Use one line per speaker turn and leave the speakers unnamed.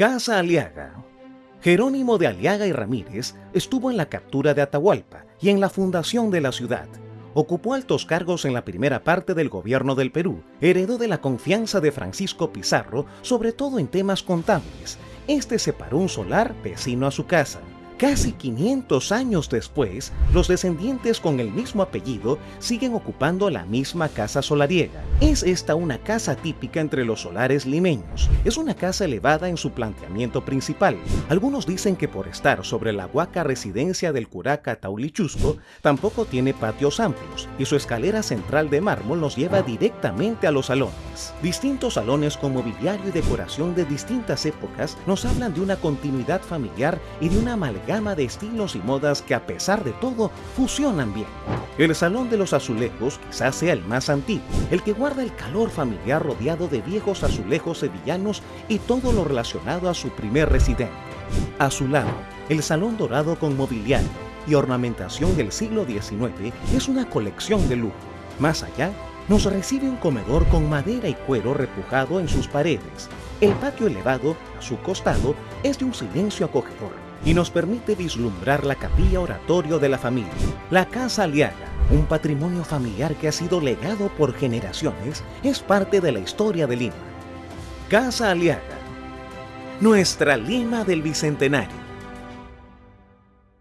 Casa Aliaga. Jerónimo de Aliaga y Ramírez estuvo en la captura de Atahualpa y en la fundación de la ciudad. Ocupó altos cargos en la primera parte del gobierno del Perú. Heredó de la confianza de Francisco Pizarro, sobre todo en temas contables. Este separó un solar vecino a su casa. Casi 500 años después, los descendientes con el mismo apellido siguen ocupando la misma casa solariega. Es esta una casa típica entre los solares limeños. Es una casa elevada en su planteamiento principal. Algunos dicen que por estar sobre la huaca residencia del curaca Taulichusco, tampoco tiene patios amplios y su escalera central de mármol nos lleva directamente a los salones. Distintos salones con mobiliario y decoración de distintas épocas nos hablan de una continuidad familiar y de una amalgama gama de estilos y modas que a pesar de todo fusionan bien. El Salón de los Azulejos quizás sea el más antiguo, el que guarda el calor familiar rodeado de viejos azulejos sevillanos y todo lo relacionado a su primer residente. A su lado, el Salón Dorado con mobiliario y ornamentación del siglo XIX es una colección de lujo. Más allá, nos recibe un comedor con madera y cuero repujado en sus paredes. El patio elevado, a su costado, es de un silencio acogedor y nos permite vislumbrar la capilla oratorio de la familia, la Casa Aliaga, un patrimonio familiar que ha sido legado por generaciones, es parte de la historia de Lima. Casa Aliaga, nuestra Lima del Bicentenario.